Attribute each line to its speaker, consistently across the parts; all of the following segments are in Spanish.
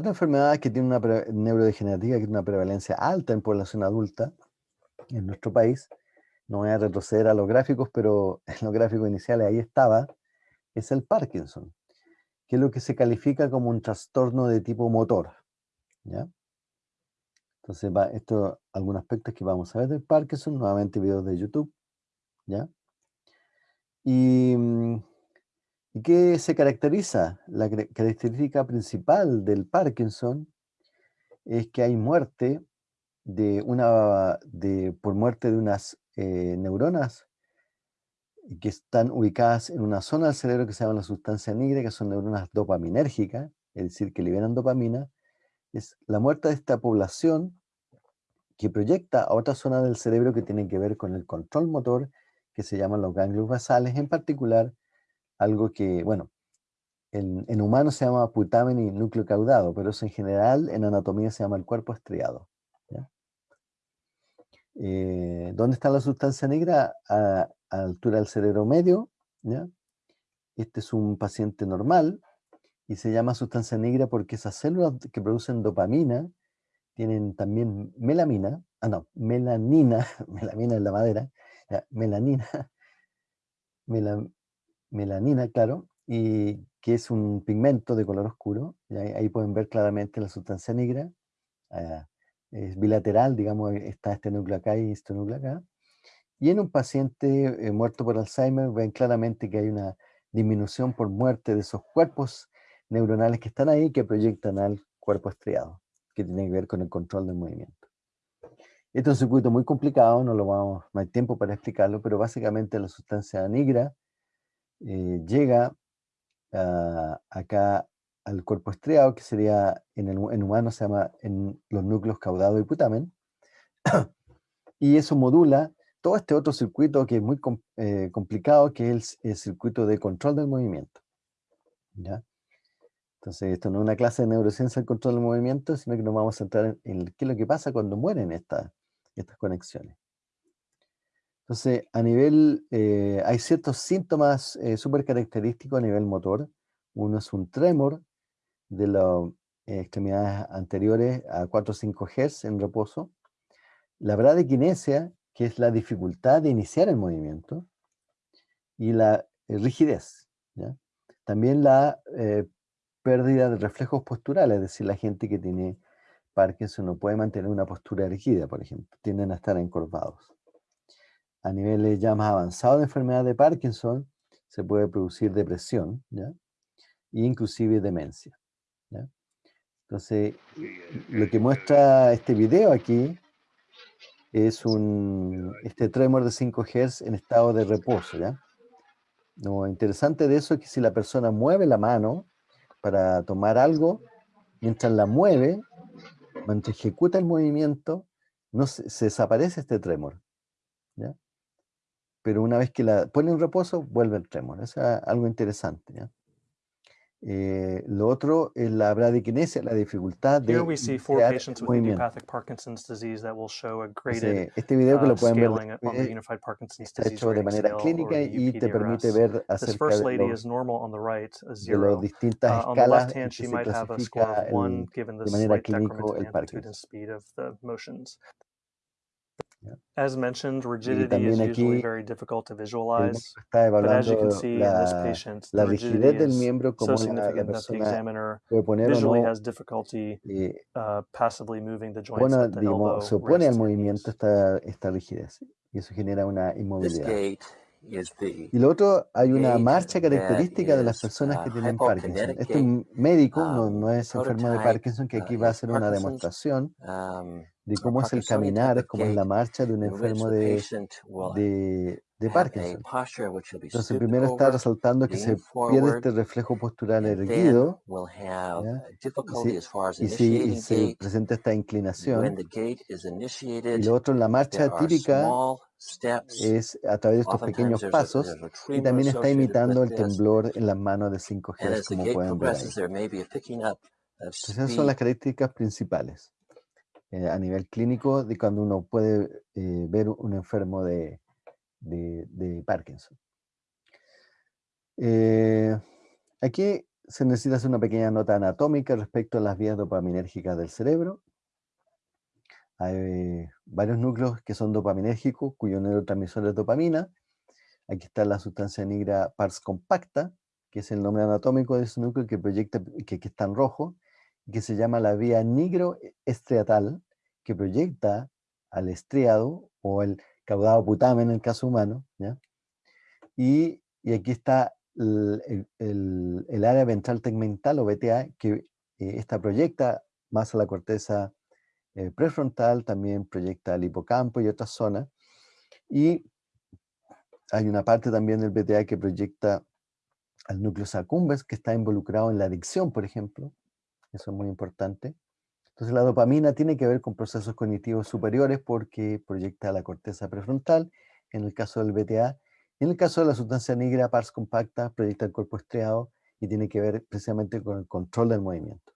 Speaker 1: Otra enfermedad que tiene una neurodegenerativa que tiene una prevalencia alta en población adulta en nuestro país, no voy a retroceder a los gráficos, pero en los gráficos iniciales ahí estaba, es el Parkinson, que es lo que se califica como un trastorno de tipo motor. ¿ya? Entonces, va, esto, algunos aspectos que vamos a ver del Parkinson, nuevamente videos de YouTube. ¿ya? Y mm, ¿Y qué se caracteriza? La característica principal del Parkinson es que hay muerte de una, de, por muerte de unas eh, neuronas que están ubicadas en una zona del cerebro que se llama la sustancia negra, que son neuronas dopaminérgicas, es decir, que liberan dopamina. Es la muerte de esta población que proyecta a otra zona del cerebro que tiene que ver con el control motor, que se llaman los ganglios basales, en particular algo que, bueno, en, humanos se llama putamen y núcleo caudado, pero eso en general en anatomía se llama el cuerpo estriado. Eh, ¿Dónde está la sustancia negra? A, altura del cerebro medio. Este es un paciente normal y se llama sustancia negra porque esas células que producen dopamina tienen también melamina, ah no, melanina, melamina en la madera, melanina, melanina, claro, y que es un pigmento de color oscuro. ahí, pueden ver claramente la sustancia negra. Ah, es bilateral, digamos, está este núcleo acá y este núcleo acá. Y en un paciente eh, muerto por Alzheimer ven claramente que hay una disminución por muerte de esos cuerpos neuronales que están ahí que proyectan al cuerpo estriado, que tiene que ver con el control del movimiento. Este es un circuito muy complicado, no, lo vamos, no hay tiempo para explicarlo, pero básicamente la sustancia negra eh, llega acá al cuerpo estriado, que sería en, el, humano se llama en los núcleos caudado y putamen, y eso modula todo este otro circuito que es muy eh, complicado, que es el, circuito de control del movimiento. ¿ya? Entonces, esto no es una clase de neurociencia del control del movimiento, sino que nos vamos a centrar en, qué es lo que pasa cuando mueren estas conexiones. Entonces, a nivel, eh, hay ciertos síntomas eh, súper característicos a nivel motor. Uno es un tremor de las extremidades anteriores a 4 o 5 Hz en reposo. La bradykinesia, que es la dificultad de iniciar el movimiento. Y la eh, rigidez. También la pérdida de reflejos posturales, es decir, la gente que tiene Parkinson no puede mantener una postura erigida, por ejemplo, tienden a estar encorvados a niveles ya más avanzados de enfermedad de Parkinson, se puede producir depresión, ¿ya? E inclusive demencia. Entonces, lo que muestra este video aquí es un, este tremor de 5 Hz en estado de reposo. ¿ya? Lo interesante de eso es que si la persona mueve la mano para tomar algo, mientras la mueve, mientras ejecuta el movimiento, no se, se desaparece este tremor. ¿Ya? pero una vez que la pone en reposo, vuelve el tremor. Eso es algo interesante. Eh, lo otro es la bradykinesia, la dificultad de crear movimiento. este video que lo pueden ver está hecho de manera clínica y te permite ver acerca de, de las distintas uh, escalas en que se clasifica el, de manera clínica el Parkinson.
Speaker 2: As mentioned, rigidity is usually very difficult to visualize. But as you can see la, in this patient, the rigidity is so significant that the examiner visually has difficulty uh, passively moving the joints
Speaker 1: at the elbow, se opone al movimiento esta, esta rigidez y eso genera una inmovilidad. Y lo otro, hay una marcha característica de las personas que tienen Parkinson. Este médico, no, no es enfermo de Parkinson, que aquí va a hacer una demostración de cómo es el caminar, cómo es la marcha de un enfermo de, de, de Parkinson. Entonces, primero está resaltando que se pierde este reflejo postural erguido y, si, se presenta esta inclinación. Y lo otro, la marcha típica es a través de estos pequeños pasos y también está imitando el temblor en las manos de 5 G, como pueden ver ahí. esas son las características principales eh, a nivel clínico de cuando uno puede eh, ver un enfermo de, de, Parkinson. Eh, aquí se necesita hacer una pequeña nota anatómica respecto a las vías dopaminérgicas del cerebro. Hay varios núcleos que son dopaminérgicos, cuyo neurotransmisor es dopamina. Aquí está la sustancia negra pars compacta, que es el nombre anatómico de ese núcleo que proyecta, que, que está en rojo, que se llama la vía nigroestriatal, que proyecta al estriado o el caudado putamen en el caso humano. Y, aquí está el, área ventral tegmental o BTA, que eh, esta proyecta más a la corteza eh, prefrontal, también proyecta al hipocampo y otras zonas. Y hay una parte también del BTA que proyecta al núcleo accumbens, que está involucrado en la adicción, por ejemplo. Eso es muy importante. Entonces la dopamina tiene que ver con procesos cognitivos superiores porque proyecta la corteza prefrontal, en el caso del BTA. En el caso de la sustancia negra pars compacta, proyecta el cuerpo estriado y tiene que ver precisamente con el control del movimiento.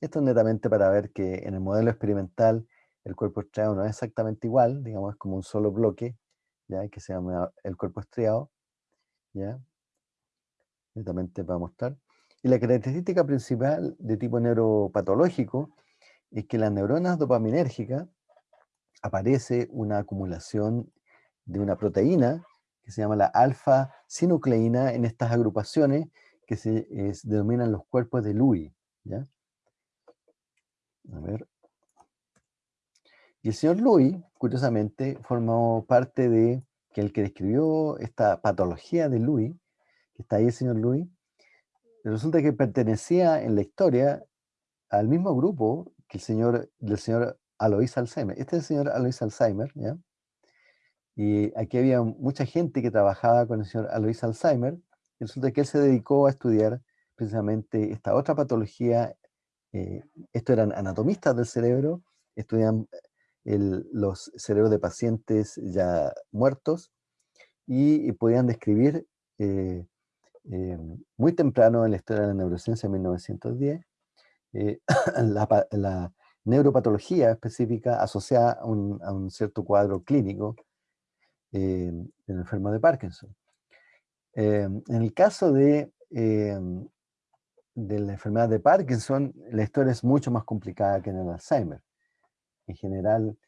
Speaker 1: Esto es netamente para ver que en el modelo experimental el cuerpo estriado no es exactamente igual, digamos, es como un solo bloque, ¿ya? que se llama el cuerpo estriado. ¿ya? Netamente para mostrar. Y la característica principal de tipo neuropatológico es que en las neuronas dopaminérgicas aparece una acumulación de una proteína que se llama la alfa-sinucleína en estas agrupaciones que se denominan los cuerpos de Lewy. ¿ya? A ver. Y el señor Lewy, curiosamente, formó parte de que el que describió esta patología de Lewy, que está ahí el señor Lewy, resulta que pertenecía en la historia al mismo grupo que el señor, del señor Alois Alzheimer. Este es el señor Alois Alzheimer. Y aquí había mucha gente que trabajaba con el señor Alois Alzheimer, y resulta que él se dedicó a estudiar precisamente esta otra patología. Eh, esto eran anatomistas del cerebro, estudian los cerebros de pacientes ya muertos y, podían describir eh, eh, muy temprano en la historia de la neurociencia, en 1910, eh, la, neuropatología específica asociada a un, cierto cuadro clínico eh, en el enfermo de Parkinson. en el caso de, de la enfermedad de Parkinson, la historia es mucho más complicada que en el Alzheimer. En general,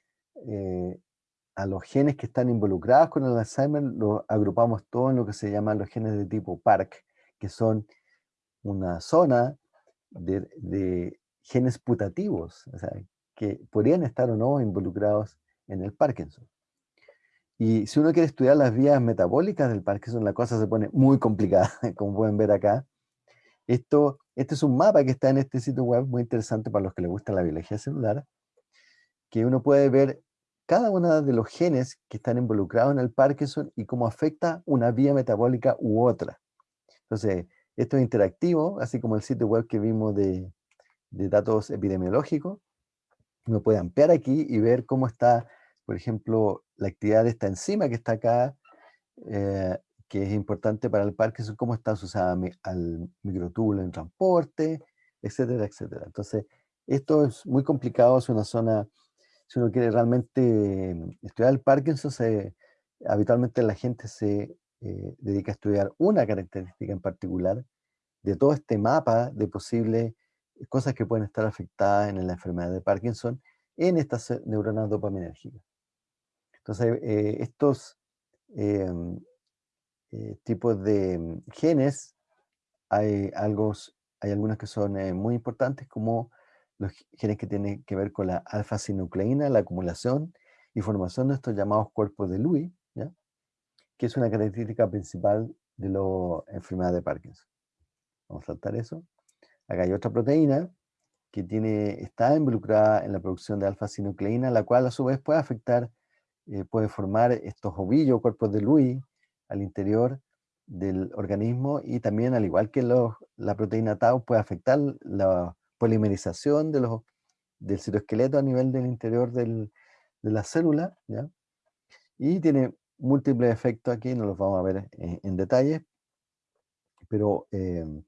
Speaker 1: a los genes que están involucrados con el Alzheimer los agrupamos todos en lo que se llaman los genes de tipo PARC, que son una zona de, genes putativos, o sea, que podrían estar o no involucrados en el Parkinson. Y si uno quiere estudiar las vías metabólicas del Parkinson, la cosa se pone muy complicada, como pueden ver acá. Esto, este es un mapa que está en este sitio web muy interesante para los que les gusta la biología celular, que uno puede ver cada uno de los genes que están involucrados en el Parkinson y cómo afecta una vía metabólica u otra. Entonces, esto es interactivo, así como el sitio web que vimos de, datos epidemiológicos. Uno puede ampliar aquí y ver cómo está, por ejemplo, la actividad de esta enzima que está acá, eh, que es importante para el Parkinson, cómo está asociada al microtúbulo en transporte, etcétera, etcétera. Entonces, esto es muy complicado, es una zona si uno quiere realmente mm, estudiar el Parkinson, habitualmente la gente se eh, dedica a estudiar una característica en particular de todo este mapa de posibles cosas que pueden estar afectadas en la enfermedad de Parkinson en estas neuronas dopaminérgicas. Entonces, eh, estos em, eh, tipos de mm, genes, hay, algo, hay algunos que son muy importantes como los genes que tienen que ver con la alfa-sinucleína, la acumulación y formación de estos llamados cuerpos de Lewy, que es una característica principal de la enfermedad de Parkinson. Vamos a saltar eso. Acá hay otra proteína que tiene, está involucrada en la producción de alfa-sinucleína, la cual a su vez puede afectar, eh, puede formar estos ovillos, cuerpos de Lewy, al interior del organismo y también, al igual que la proteína tau, puede afectar la polimerización de los, del citoesqueleto a nivel del interior de la célula, y tiene múltiples efectos aquí, no los vamos a ver en, detalle, pero em,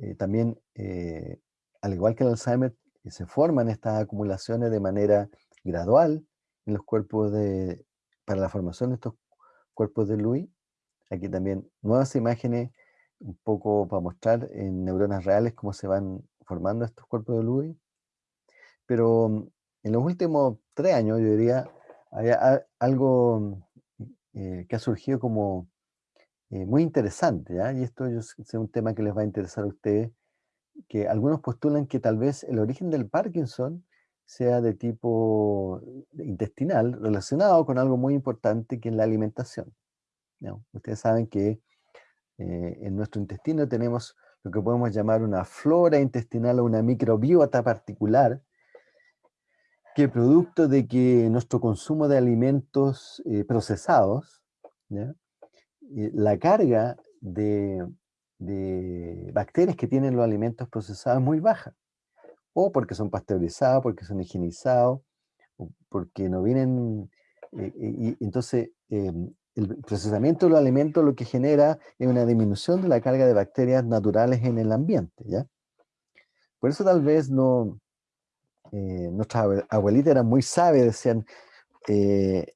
Speaker 1: eh, también, eh, al igual que el Alzheimer, se forman estas acumulaciones de manera gradual en los cuerpos de, para la formación de estos cuerpos de Louis. Aquí también nuevas imágenes un poco para mostrar en neuronas reales cómo se van formando estos cuerpos de Lewis. Pero mm, en los últimos tres años, yo diría, hay algo eh, que ha surgido como eh, muy interesante, y esto es un tema que les va a interesar a ustedes, que algunos postulan que tal vez el origen del Parkinson sea de tipo intestinal, relacionado con algo muy importante que es la alimentación. Ustedes saben que eh, en nuestro intestino tenemos lo que podemos llamar una flora intestinal o una microbiota particular, que producto de que nuestro consumo de alimentos eh, procesados, eh, la carga de, de, bacterias que tienen los alimentos procesados es muy baja, o porque son pasteurizados, porque son higienizados, porque no vienen, y entonces em, el procesamiento de los alimentos lo que genera es una disminución de la carga de bacterias naturales en el ambiente, ¿ya? Por eso tal vez no, eh, nuestras abuelitas eran muy sabias, decían, eh,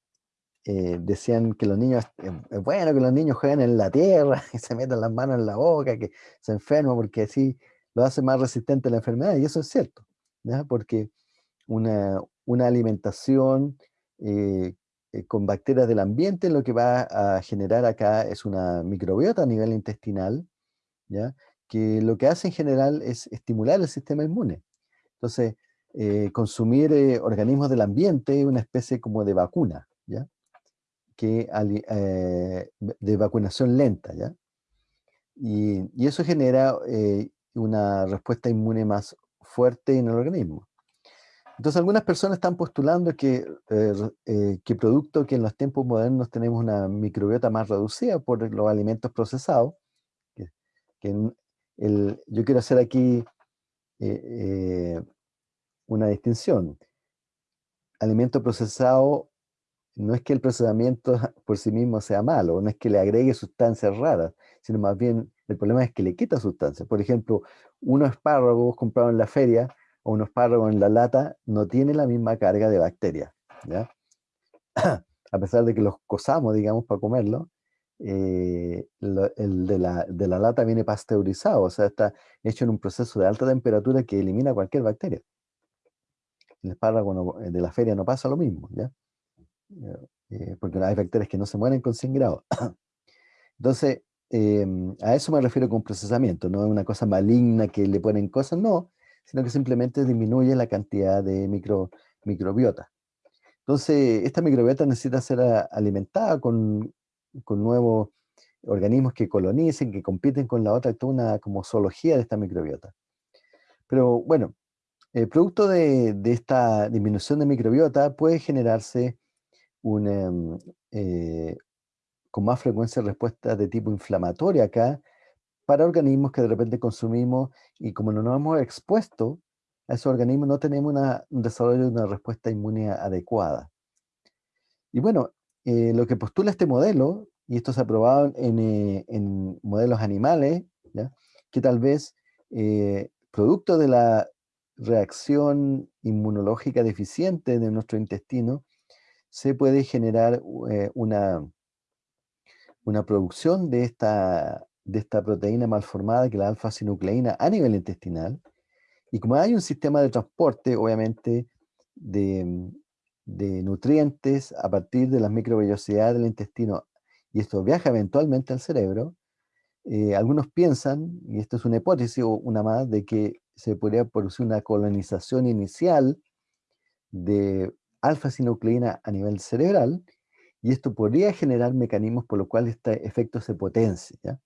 Speaker 1: eh, decían que los niños, es bueno que los niños jueguen en la tierra y se metan las manos en la boca, que se enferman porque así lo hace más resistente a la enfermedad, y eso es cierto, porque una, una alimentación eh, con bacterias del ambiente, lo que va a generar acá es una microbiota a nivel intestinal, ¿ya? que lo que hace en general es estimular el sistema inmune. Entonces, eh, consumir eh, organismos del ambiente es una especie como de vacuna, ¿ya? Que, de vacunación lenta. ¿ya? Y eso genera una respuesta inmune más fuerte en el organismo. Entonces algunas personas están postulando que, eh, eh, que producto que en los tiempos modernos tenemos una microbiota más reducida por los alimentos procesados, que, el, yo quiero hacer aquí eh, una distinción. Alimento procesado no es que el procesamiento por sí mismo sea malo, no es que le agregue sustancias raras, sino más bien el problema es que le quita sustancias. Por ejemplo, unos espárragos comprados en la feria o un espárrago en la lata no tiene la misma carga de bacterias, ¿ya? a pesar de que los cosamos, digamos, para comerlo, eh, el de la, de la, lata viene pasteurizado, o sea, está hecho en un proceso de alta temperatura que elimina cualquier bacteria. El espárrago de la feria no pasa lo mismo, ¿ya? Eh, porque hay bacterias que no se mueren con 100 grados. Entonces, em, a eso me refiero con procesamiento, no es una cosa maligna que le ponen cosas, no, sino que simplemente disminuye la cantidad de micro, microbiota. Entonces, esta microbiota necesita ser alimentada con, con nuevos organismos que colonicen, que compiten con la otra, toda una como zoología de esta microbiota. Pero bueno, el producto de, de esta disminución de microbiota puede generarse una, em, eh, con más frecuencia respuesta de tipo inflamatoria acá, para organismos que de repente consumimos y como no nos hemos expuesto a esos organismos no tenemos un desarrollo de una respuesta inmune adecuada. Y bueno, eh, lo que postula este modelo, y esto se ha probado en, eh, modelos animales, que tal vez eh, producto de la reacción inmunológica deficiente de nuestro intestino, se puede generar una, una producción de esta de esta proteína malformada, que es la alfa-sinucleína, a nivel intestinal. Y como hay un sistema de transporte, obviamente, de, nutrientes a partir de las microvellosidades del intestino, y esto viaja eventualmente al cerebro, eh, algunos piensan, y esto es una hipótesis o una más, de que se podría producir una colonización inicial de alfa-sinucleína a nivel cerebral, y esto podría generar mecanismos por los cuales este efecto se potencia.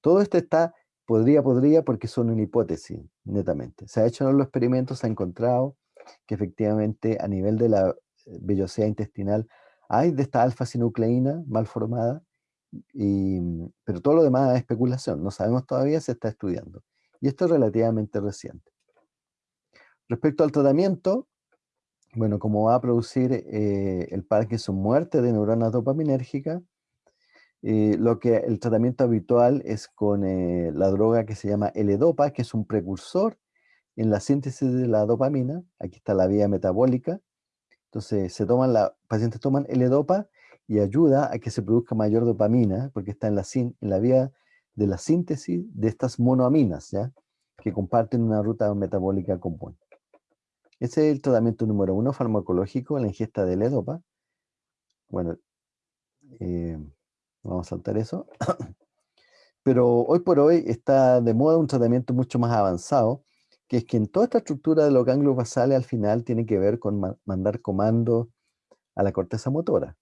Speaker 1: Todo esto está, podría, podría, porque son una hipótesis, netamente. Se ha hecho en los experimentos, se ha encontrado que efectivamente a nivel de la eh, vellosidad intestinal hay de esta alfa-sinucleína mal formada, pero todo lo demás es especulación, no sabemos todavía, se está estudiando. Y esto es relativamente reciente. Respecto al tratamiento, bueno, como va a producir eh, el Parkinson muerte de neuronas dopaminérgicas, eh, lo que el tratamiento habitual es con eh, la droga que se llama L-Dopa, que es un precursor en la síntesis de la dopamina. Aquí está la vía metabólica. Entonces, se toman la, pacientes toman L-Dopa y ayuda a que se produzca mayor dopamina, porque está en la, en la vía de la síntesis de estas monoaminas, ¿ya? que comparten una ruta metabólica común. Ese es el tratamiento número uno farmacológico, la ingesta de ledopa. Bueno, eh, vamos a saltar eso. Pero hoy por hoy está de moda un tratamiento mucho más avanzado, que es que en toda esta estructura de los ganglios basales al final tiene que ver con mandar comando a la corteza motora,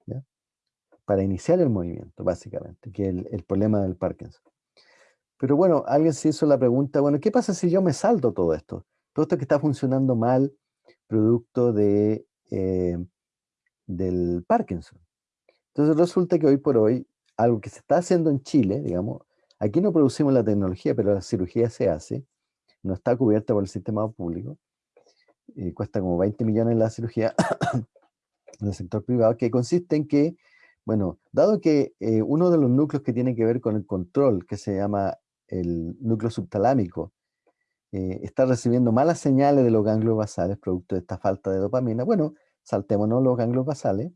Speaker 1: para iniciar el movimiento, básicamente, que es el, problema del Parkinson. Pero bueno, alguien se hizo la pregunta, bueno, ¿qué pasa si yo me salto todo esto? Todo esto que está funcionando mal, producto de, eh, del Parkinson. Entonces resulta que hoy por hoy, algo que se está haciendo en Chile, digamos, aquí no producimos la tecnología, pero la cirugía se hace, no está cubierta por el sistema público, y cuesta como 20 millones la cirugía en el sector privado, que consiste en que, bueno, dado que eh, uno de los núcleos que tiene que ver con el control, que se llama el núcleo subtalámico, eh, está recibiendo malas señales de los ganglios basales producto de esta falta de dopamina, bueno, saltémonos los ganglios basales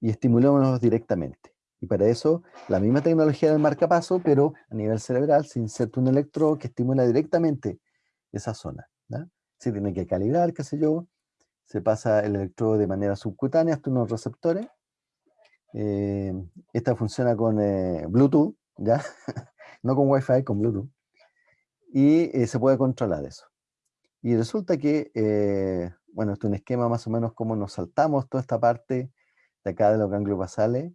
Speaker 1: y estimulémonos directamente. Y para eso, la misma tecnología del marcapaso, pero a nivel cerebral, se inserta un electrodo que estimula directamente esa zona. Se tiene que calibrar, qué sé yo, se pasa el electrodo de manera subcutánea hasta unos receptores. Eh, esta funciona con eh, Bluetooth, ¿ya? no con Wi-Fi, con Bluetooth. Y eh, se puede controlar eso. Y resulta que, bueno, esto es un esquema más o menos como nos saltamos toda esta parte de acá de los ganglios basales,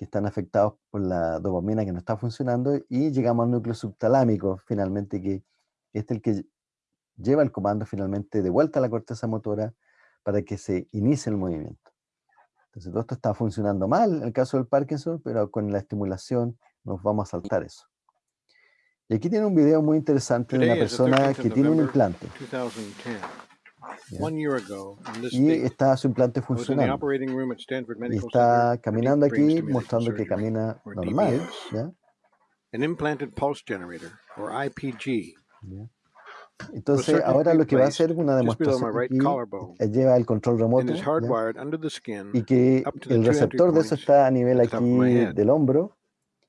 Speaker 1: que están afectados por la dopamina que no está funcionando, y llegamos al núcleo subtalámico, finalmente, que este es el que lleva el comando finalmente de vuelta a la corteza motora para que se inicie el movimiento. Entonces todo esto está funcionando mal en el caso del Parkinson, pero con la estimulación nos vamos a saltar eso. Y aquí tiene un video muy interesante de una persona que tiene un implante. Y está su implante funcionando. Y está caminando aquí mostrando que camina normal. ¿ya? Entonces ahora lo que va a hacer una demostración aquí, lleva el control remoto y que el receptor de eso está a nivel aquí del hombro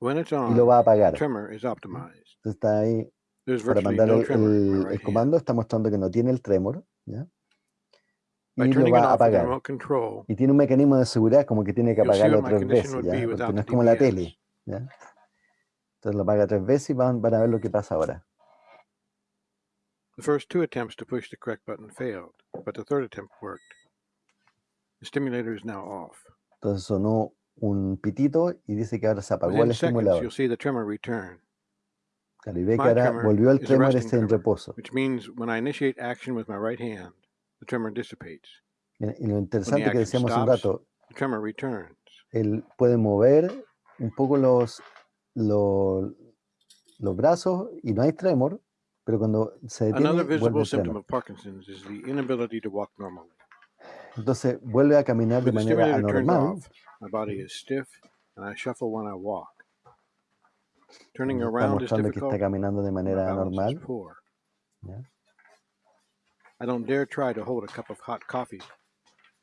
Speaker 1: y lo va a apagar. Entonces está ahí para mandar el, el, comando, está mostrando que no tiene el tremor. ¿Ya? y lo va a apagar. Y tiene un mecanismo de seguridad como que tiene que apagarlo tres veces, ¿ya? porque no es como la tele. ¿ya? Entonces lo apaga tres veces y van, van a ver lo que pasa ahora.
Speaker 3: The first two attempts to push the correct button failed, but the third attempt worked. The stimulator is now off.
Speaker 1: Entonces sonó un pitito y dice que ahora se apagó el estimulador.
Speaker 3: You'll see the tremor return.
Speaker 1: Claro, y ve que ahora volvió el tremor este en reposo.
Speaker 3: Which means when I initiate action with my right hand, the tremor dissipates.
Speaker 1: Y lo interesante que decíamos un rato,
Speaker 3: the tremor returns.
Speaker 1: él puede mover un poco los, los, los brazos y no hay tremor, pero cuando se detiene, vuelve. Entonces vuelve a caminar de manera anormal.
Speaker 3: my body is stiff and I shuffle when I walk. Turning
Speaker 1: Está mostrando que está caminando de manera
Speaker 3: balance is
Speaker 1: anormal.
Speaker 3: poor.
Speaker 1: ¿ya?
Speaker 3: I don't dare try to hold a cup of hot coffee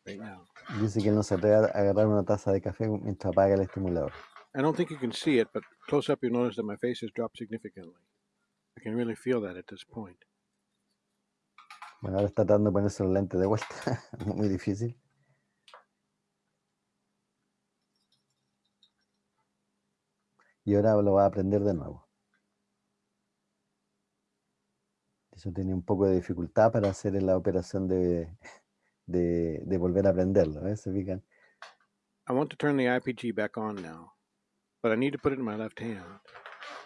Speaker 3: right now.
Speaker 1: Dice que él no se atreve a agarrar una taza de café mientras apaga el estimulador.
Speaker 3: I don't think you can see it, but close up you notice that my face has dropped significantly. I can really feel that at this point.
Speaker 1: Bueno, ahora está tratando de ponerse los lentes de vuelta. Muy difícil. Y ahora lo va a aprender de nuevo. Eso tiene un poco de dificultad para hacer la operación de, de, de volver a aprenderlo. ¿eh? ¿Se fijan?
Speaker 3: I want to turn the IPG back on now, but I need to put it in my left hand.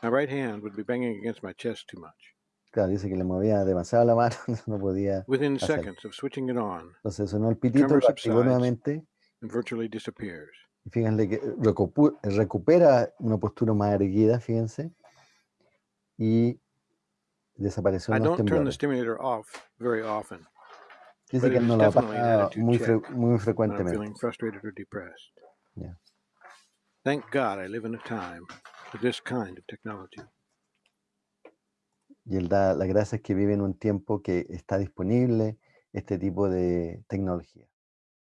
Speaker 3: My right hand would be banging against my chest too much.
Speaker 1: Claro, dice que le movía demasiado la mano, no podía
Speaker 3: Within seconds of switching it on,
Speaker 1: Entonces sonó el pitito, lo activó nuevamente
Speaker 3: it virtually disappears.
Speaker 1: Fíjense que recupera una postura más erguida, fíjense, y desapareció
Speaker 3: I
Speaker 1: los
Speaker 3: don't turn the
Speaker 1: temblores.
Speaker 3: stimulator off very often
Speaker 1: Dice que no
Speaker 3: an
Speaker 1: apaga muy, fre- muy
Speaker 3: I'm
Speaker 1: frecuentemente.
Speaker 3: feeling frustrated or depressed.
Speaker 1: Yeah.
Speaker 3: Thank God I live in a time with this kind of technology.
Speaker 1: Y él da las gracias que vive en un tiempo que está disponible este tipo de tecnología.